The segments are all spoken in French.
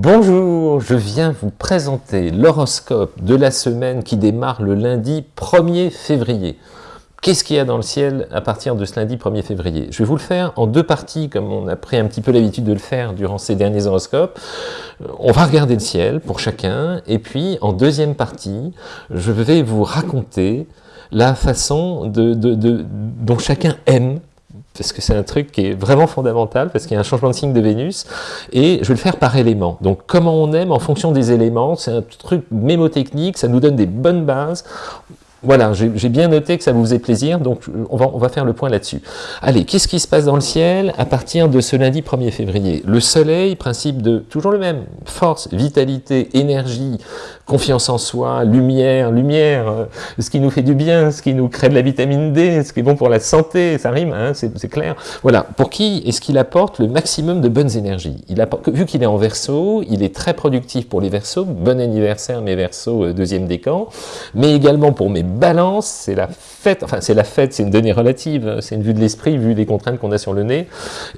Bonjour, je viens vous présenter l'horoscope de la semaine qui démarre le lundi 1er février. Qu'est-ce qu'il y a dans le ciel à partir de ce lundi 1er février? Je vais vous le faire en deux parties, comme on a pris un petit peu l'habitude de le faire durant ces derniers horoscopes. On va regarder le ciel pour chacun, et puis en deuxième partie, je vais vous raconter la façon dont chacun aime parce que c'est un truc qui est vraiment fondamental, parce qu'il y a un changement de signe de Vénus, et je vais le faire par élément. Donc comment on aime en fonction des éléments, c'est un truc mémotechnique, ça nous donne des bonnes bases, voilà, j'ai bien noté que ça vous faisait plaisir, donc on va, on va faire le point là-dessus. Allez, qu'est-ce qui se passe dans le ciel à partir de ce lundi 1er février? Le soleil, principe de toujours le même, force, vitalité, énergie, confiance en soi, lumière, lumière, euh, ce qui nous fait du bien, ce qui nous crée de la vitamine D, ce qui est bon pour la santé, ça rime, hein, c'est clair. Voilà, pour qui est-ce qu'il apporte le maximum de bonnes énergies? Il apporte, Vu qu'il est en verso, il est très productif pour les versos, bon anniversaire mes versos, euh, deuxième décan, mais également pour mes balance, c'est la fête, enfin c'est la fête, c'est une donnée relative, c'est une vue de l'esprit, vu les contraintes qu'on a sur le nez,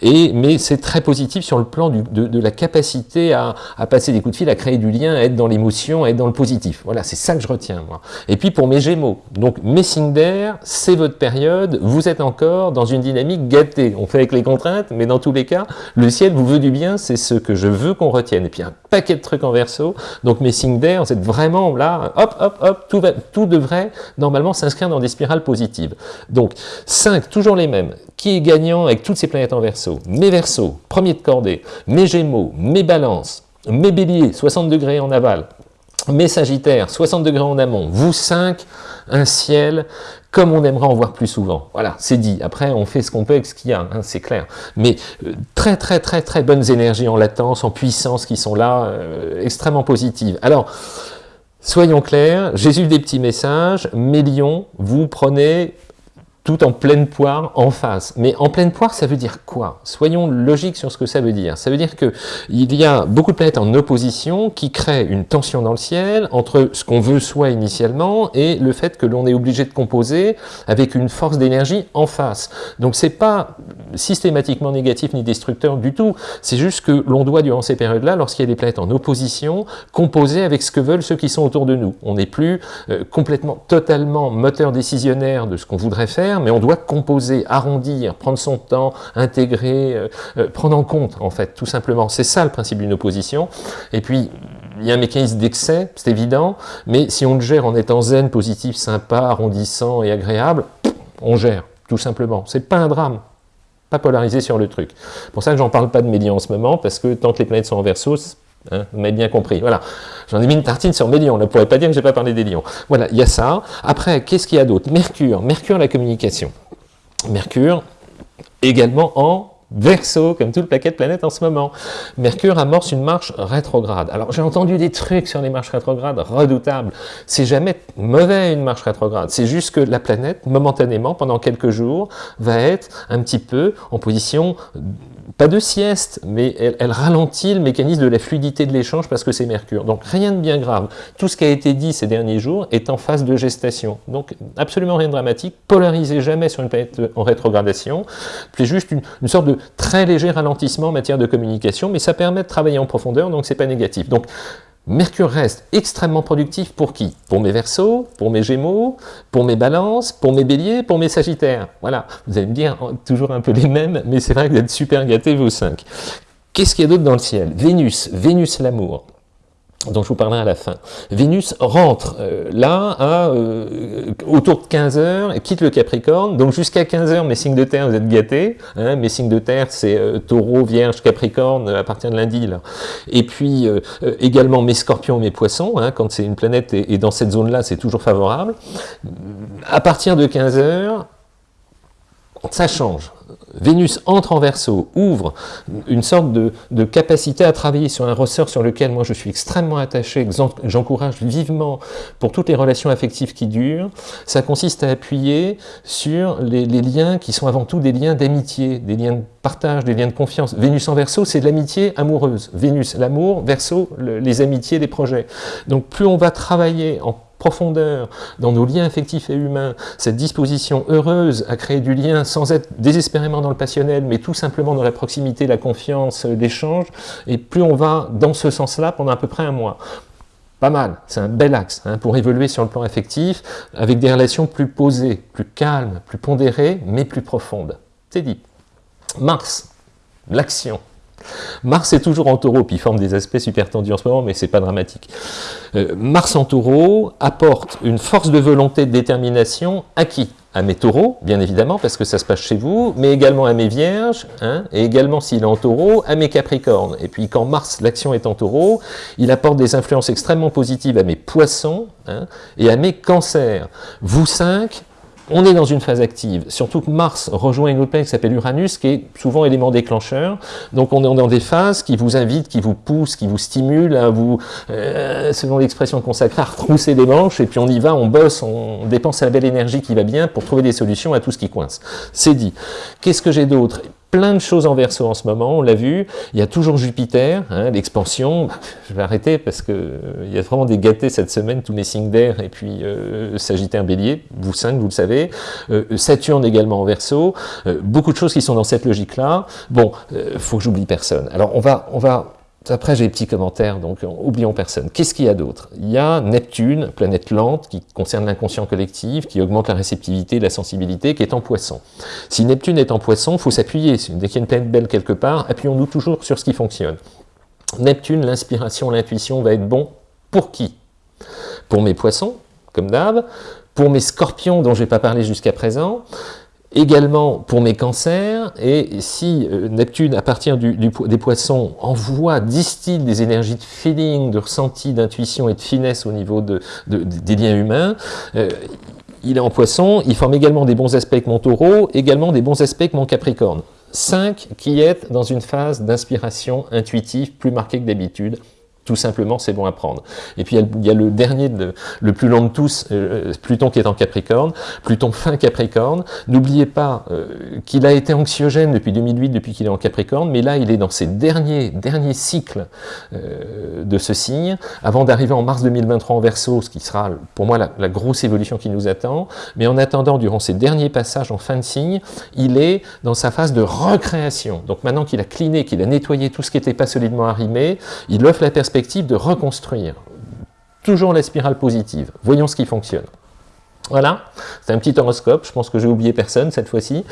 et, mais c'est très positif sur le plan de, la capacité à, passer des coups de fil, à créer du lien, à être dans l'émotion, à être dans le positif. Voilà, c'est ça que je retiens, moi. Et puis pour mes Gémeaux, donc mes signes d'air, c'est votre période, vous êtes encore dans une dynamique gâtée. On fait avec les contraintes, mais dans tous les cas, le ciel vous veut du bien, c'est ce que je veux qu'on retienne. Et puis un paquet de trucs en verso, donc mes signes d'air, vous êtes vraiment là, hop, hop, hop, tout, va, tout devrait normalement s'inscrire dans des spirales positives. Donc 5, toujours les mêmes. Qui est gagnant avec toutes ces planètes en verso? Mes versos, premier de cordée, mes gémeaux, mes balances, mes béliers, 60 degrés en aval, mes sagittaires, 60 degrés en amont, vous 5, un ciel comme on aimerait en voir plus souvent. Voilà, c'est dit. Après, on fait ce qu'on peut avec ce qu'il y a, hein, c'est clair. Mais euh, très, très, très, très bonnes énergies en latence, en puissance qui sont là, euh, extrêmement positives. Alors, Soyons clairs, eu des petits messages, mes lions, vous prenez tout en pleine poire en face. Mais en pleine poire, ça veut dire quoi? Soyons logiques sur ce que ça veut dire. Ça veut dire qu'il y a beaucoup de planètes en opposition qui créent une tension dans le ciel entre ce qu'on veut soi initialement et le fait que l'on est obligé de composer avec une force d'énergie en face. Donc c'est pas systématiquement négatif ni destructeur du tout, c'est juste que l'on doit durant ces périodes-là, lorsqu'il y a des planètes en opposition, composer avec ce que veulent ceux qui sont autour de nous. On n'est plus euh, complètement, totalement moteur décisionnaire de ce qu'on voudrait faire, mais on doit composer, arrondir, prendre son temps, intégrer, euh, euh, prendre en compte, en fait, tout simplement. C'est ça le principe d'une opposition. Et puis, il y a un mécanisme d'excès, c'est évident, mais si on le gère en étant zen, positif, sympa, arrondissant et agréable, on gère, tout simplement. C'est pas un drame, pas polarisé sur le truc. C'est pour ça que j'en parle pas de Mélian en ce moment, parce que tant que les planètes sont en verso, Hein, vous m'avez bien compris. Voilà. J'en ai mis une tartine sur mes lions. On ne pourrait pas dire que je n'ai pas parlé des lions. Voilà, il y a ça. Après, qu'est-ce qu'il y a d'autre? Mercure. Mercure, la communication. Mercure, également en Verseau, comme tout le paquet de planètes en ce moment. Mercure amorce une marche rétrograde. Alors j'ai entendu des trucs sur les marches rétrogrades redoutables. C'est jamais mauvais une marche rétrograde. C'est juste que la planète, momentanément, pendant quelques jours, va être un petit peu en position pas de sieste, mais elle, ralentit le mécanisme de la fluidité de l'échange parce que c'est Mercure. Donc rien de bien grave. Tout ce qui a été dit ces derniers jours est en phase de gestation. Donc absolument rien de dramatique. Polarisez jamais sur une planète en rétrogradation. C'est juste une, sorte de très léger ralentissement en matière de communication, mais ça permet de travailler en profondeur, donc c'est pas négatif. Donc Mercure reste extrêmement productif pour qui? Pour mes Verseaux, pour mes Gémeaux, pour mes Balances, pour mes Béliers, pour mes Sagittaires. Voilà, vous allez me dire toujours un peu les mêmes, mais c'est vrai que vous êtes super gâtés vos cinq. Qu'est-ce qu'il y a d'autre dans le ciel? Vénus, Vénus l'amour dont je vous parlerai à la fin. Vénus rentre euh, là euh, autour de 15 heures, quitte le Capricorne, donc jusqu'à 15 heures, mes signes de terre, vous êtes gâtés, hein, mes signes de terre, c'est euh, Taureau, Vierge, Capricorne, à partir de lundi, là. Et puis, également mes scorpions, mes poissons, hein, quand c'est une planète et, et dans cette zone-là, c'est toujours favorable. À partir de 15 heures, ça change. Vénus entre en verso, ouvre une sorte de, capacité à travailler sur un ressort sur lequel moi je suis extrêmement attaché, que j'encourage vivement pour toutes les relations affectives qui durent, ça consiste à appuyer sur les, liens qui sont avant tout des liens d'amitié, des liens de partage, des liens de confiance. Vénus en verso, c'est de l'amitié amoureuse. Vénus, l'amour, verso, les amitiés, les projets. Donc plus on va travailler en profondeur, dans nos liens affectifs et humains, cette disposition heureuse à créer du lien sans être désespérément dans le passionnel, mais tout simplement dans la proximité, la confiance, l'échange, et plus on va dans ce sens-là pendant à peu près un mois. Pas mal, c'est un bel axe hein, pour évoluer sur le plan affectif, avec des relations plus posées, plus calmes, plus pondérées, mais plus profondes. C'est dit. Mars, l'action. Mars est toujours en taureau, puis il forme des aspects super tendus en ce moment, mais c'est pas dramatique. Euh, Mars en taureau apporte une force de volonté, de détermination à qui à mes taureaux, bien évidemment, parce que ça se passe chez vous, mais également à mes vierges, hein, et également s'il est en taureau, à mes capricornes. Et puis quand Mars, l'action est en taureau, il apporte des influences extrêmement positives à mes poissons hein, et à mes cancers. Vous cinq, on est dans une phase active, surtout que Mars rejoint une autre planète qui s'appelle Uranus, qui est souvent élément déclencheur. Donc on est dans des phases qui vous invitent, qui vous poussent, qui vous stimulent à vous, euh, selon l'expression consacrée, à retrousser les manches, et puis on y va, on bosse, on dépense la belle énergie qui va bien pour trouver des solutions à tout ce qui coince. C'est dit. Qu'est-ce que j'ai d'autre? Plein de choses en verso en ce moment, on l'a vu, il y a toujours Jupiter, hein, l'expansion, je vais arrêter parce que euh, il y a vraiment des gâtés cette semaine, tous les signes d'air, et puis euh, Sagittaire Bélier, vous cinq, vous le savez, euh, Saturne également en verso, beaucoup de choses qui sont dans cette logique-là, bon, faut que j'oublie personne. Alors on va, on va après, j'ai des petits commentaires, donc oublions personne. Qu'est-ce qu'il y a d'autre? Il y a Neptune, planète lente, qui concerne l'inconscient collectif, qui augmente la réceptivité, la sensibilité, qui est en poisson. Si Neptune est en poisson, il faut s'appuyer. Dès qu'il y a une planète belle quelque part, appuyons-nous toujours sur ce qui fonctionne. Neptune, l'inspiration, l'intuition va être bon pour qui? Pour mes poissons, comme d'hab, pour mes scorpions dont je n'ai pas parlé jusqu'à présent, Également pour mes cancers, et si euh, Neptune, à partir du, des poissons, envoie, distille des énergies de feeling, de ressenti, d'intuition et de finesse au niveau de, des liens humains, euh, il est en poisson, il forme également des bons aspects avec mon taureau, également des bons aspects avec mon capricorne. 5 qui est dans une phase d'inspiration intuitive plus marquée que d'habitude, tout simplement, c'est bon à prendre. Et puis il y a, le dernier, le plus long de tous, euh, Pluton qui est en Capricorne, Pluton fin Capricorne. N'oubliez pas euh, qu'il a été anxiogène depuis 2008, depuis qu'il est en Capricorne, mais là il est dans ses derniers, derniers cycles euh, de ce signe, avant d'arriver en mars 2023 en Verseau, ce qui sera pour moi la, la, grosse évolution qui nous attend. Mais en attendant, durant ces derniers passages en fin de signe, il est dans sa phase de recréation. Donc maintenant qu'il a cliné, qu'il a nettoyé tout ce qui n'était pas solidement arrimé, il offre la perspective de reconstruire. Toujours la spirale positive. Voyons ce qui fonctionne. Voilà, c'est un petit horoscope, je pense que j'ai oublié personne cette fois-ci.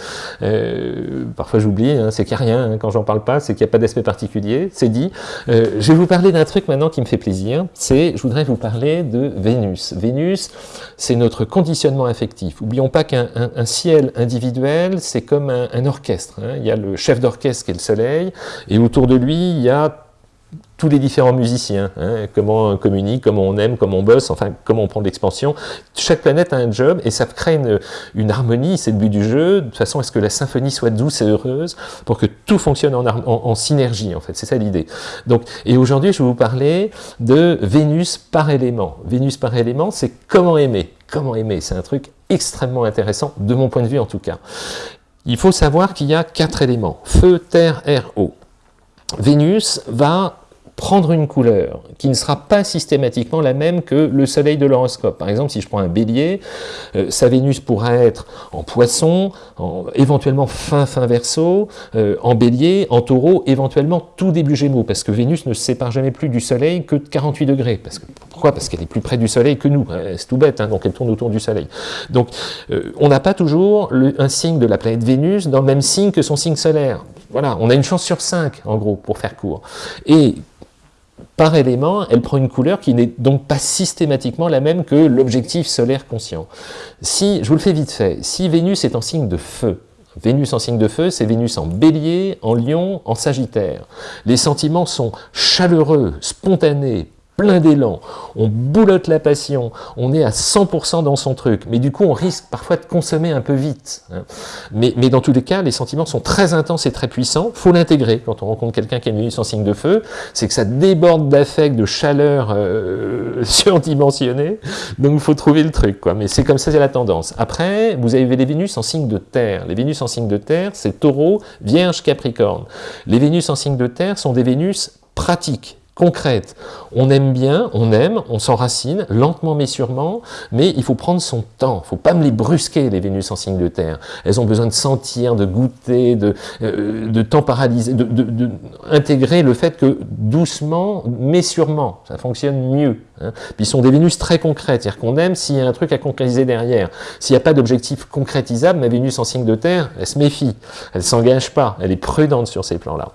Euh, parfois j'oublie, hein, c'est qu'il n'y a rien, hein, quand j'en parle pas, c'est qu'il n'y a pas d'aspect particulier, c'est dit. Euh, je vais vous parler d'un truc maintenant qui me fait plaisir, c'est, je voudrais vous parler de Vénus. Vénus, c'est notre conditionnement affectif. Oublions pas qu'un ciel individuel, c'est comme un, orchestre. Hein. Il y a le chef d'orchestre qui est le soleil, et autour de lui, il y a tous les différents musiciens, hein, comment on communique, comment on aime, comment on bosse, enfin comment on prend de l'expansion. Chaque planète a un job et ça crée une, harmonie, c'est le but du jeu, de façon à ce que la symphonie soit douce et heureuse, pour que tout fonctionne en, en synergie en fait, c'est ça l'idée. Donc, Et aujourd'hui je vais vous parler de Vénus par élément. Vénus par élément, c'est comment aimer. Comment aimer, c'est un truc extrêmement intéressant, de mon point de vue en tout cas. Il faut savoir qu'il y a quatre éléments, feu, terre, air, eau. Vénus va prendre une couleur qui ne sera pas systématiquement la même que le soleil de l'horoscope. Par exemple, si je prends un bélier, euh, sa Vénus pourra être en poisson, en, éventuellement fin fin verso, euh, en bélier, en taureau, éventuellement tout début gémeaux, parce que Vénus ne se sépare jamais plus du soleil que de 48 degrés. Parce que, pourquoi? Parce qu'elle est plus près du soleil que nous, euh, c'est tout bête, hein, donc elle tourne autour du soleil. Donc on n'a pas toujours un signe de la planète Vénus dans le même signe que son signe solaire. Voilà, on a une chance sur 5, en gros, pour faire court. Et par élément, elle prend une couleur qui n'est donc pas systématiquement la même que l'objectif solaire conscient. Si, je vous le fais vite fait, si Vénus est en signe de feu, Vénus en signe de feu, c'est Vénus en bélier, en lion, en sagittaire. Les sentiments sont chaleureux, spontanés, plein d'élan, on boulotte la passion, on est à 100% dans son truc, mais du coup on risque parfois de consommer un peu vite. Hein. Mais, mais, dans tous les cas, les sentiments sont très intenses et très puissants, faut l'intégrer quand on rencontre quelqu'un qui est venu sans signe de feu, c'est que ça déborde d'affect, de chaleur euh, surdimensionnée, donc faut trouver le truc, quoi. mais c'est comme ça c'est la tendance. Après, vous avez les Vénus en signe de terre, les Vénus en signe de terre, c'est taureau, vierge, capricorne. Les Vénus en signe de terre sont des Vénus pratiques, concrètes. On aime bien, on aime, on s'enracine, lentement mais sûrement, mais il faut prendre son temps. Il faut pas me les brusquer, les Vénus en signe de terre. Elles ont besoin de sentir, de goûter, de, euh, de temps paralysé, de, intégrer le fait que doucement mais sûrement, ça fonctionne mieux. Hein. Puis sont des Vénus très concrètes, c'est-à-dire qu'on aime s'il y a un truc à concrétiser derrière. S'il n'y a pas d'objectif concrétisable, ma Vénus en signe de terre, elle se méfie, elle ne s'engage pas, elle est prudente sur ces plans-là.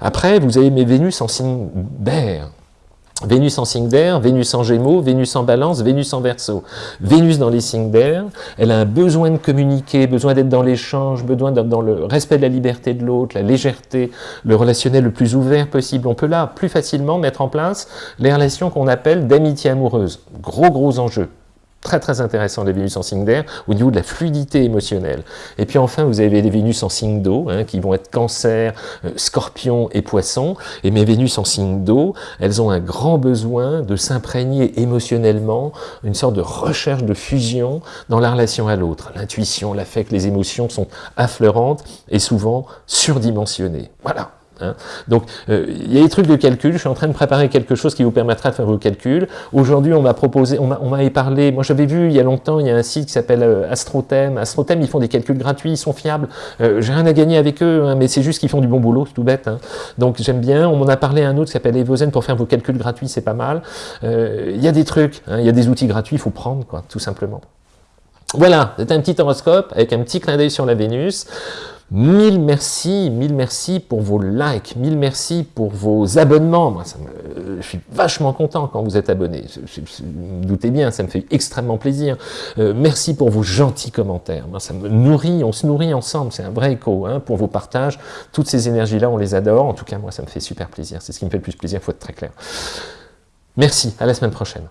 Après, vous avez mes Vénus en signe d'air. Vénus en signe d'air, Vénus en gémeaux, Vénus en balance, Vénus en verso. Vénus dans les signes d'air, elle a un besoin de communiquer, besoin d'être dans l'échange, besoin d'être dans le respect de la liberté de l'autre, la légèreté, le relationnel le plus ouvert possible. On peut là plus facilement mettre en place les relations qu'on appelle d'amitié amoureuse. Gros gros enjeu très très intéressant les Vénus en signe d'air au niveau de la fluidité émotionnelle. Et puis enfin, vous avez les Vénus en signe d'eau, hein, qui vont être cancer, euh, scorpion et poisson. Et mes Vénus en signe d'eau, elles ont un grand besoin de s'imprégner émotionnellement, une sorte de recherche de fusion dans la relation à l'autre. L'intuition, l'affect, les émotions sont affleurantes et souvent surdimensionnées. Voilà. Hein. Donc, euh, il y a des trucs de calcul, je suis en train de préparer quelque chose qui vous permettra de faire vos calculs. Aujourd'hui, on m'a proposé, on m'avait parlé, moi j'avais vu il y a longtemps, il y a un site qui s'appelle euh, Astrothème. Ils font des calculs gratuits, ils sont fiables. Euh, J'ai rien à gagner avec eux, hein, mais c'est juste qu'ils font du bon boulot, c'est tout bête. Hein. Donc j'aime bien, on m'en a parlé à un autre qui s'appelle Evozen pour faire vos calculs gratuits, c'est pas mal. Euh, il y a des trucs, hein, il y a des outils gratuits, il faut prendre, quoi, tout simplement. Voilà, c'est un petit horoscope avec un petit clin d'œil sur la Vénus. Mille merci, mille merci pour vos likes, mille merci pour vos abonnements. Moi, ça me, je suis vachement content quand vous êtes abonné. vous doutez bien, ça me fait extrêmement plaisir. Euh, merci pour vos gentils commentaires. Moi, ça me nourrit, on se nourrit ensemble. C'est un vrai écho hein, pour vos partages. Toutes ces énergies-là, on les adore. En tout cas, moi, ça me fait super plaisir. C'est ce qui me fait le plus plaisir, il faut être très clair. Merci, à la semaine prochaine.